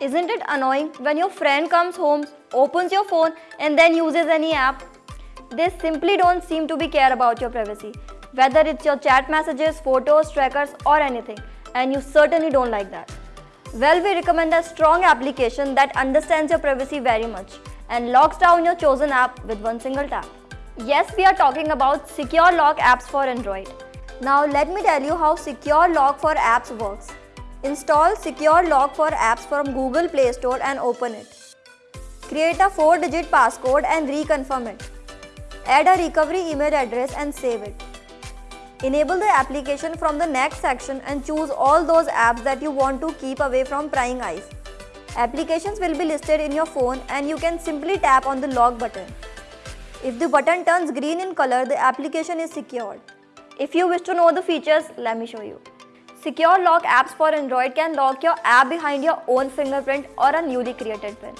Isn't it annoying when your friend comes home, opens your phone and then uses any app? They simply don't seem to be care about your privacy, whether it's your chat messages, photos, trackers or anything and you certainly don't like that. Well, we recommend a strong application that understands your privacy very much and locks down your chosen app with one single tap. Yes, we are talking about Secure Lock apps for Android. Now let me tell you how Secure Lock for apps works. Install Secure Lock for apps from Google Play Store and open it. Create a 4-digit passcode and reconfirm it. Add a recovery email address and save it. Enable the application from the next section and choose all those apps that you want to keep away from prying eyes. Applications will be listed in your phone and you can simply tap on the lock button. If the button turns green in color, the application is secured. If you wish to know the features, let me show you. Secure Lock apps for Android can lock your app behind your own fingerprint or a newly created PIN.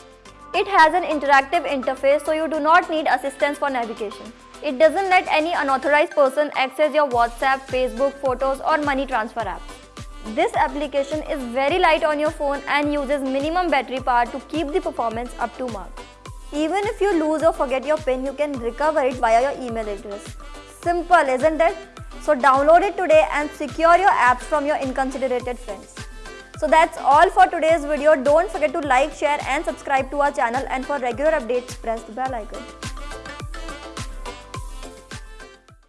It has an interactive interface so you do not need assistance for navigation. It doesn't let any unauthorized person access your WhatsApp, Facebook, photos or money transfer apps. This application is very light on your phone and uses minimum battery power to keep the performance up to mark. Even if you lose or forget your PIN, you can recover it via your email address. Simple, isn't it? So download it today and secure your apps from your inconsiderated friends. So that's all for today's video. Don't forget to like, share and subscribe to our channel and for regular updates press the bell icon.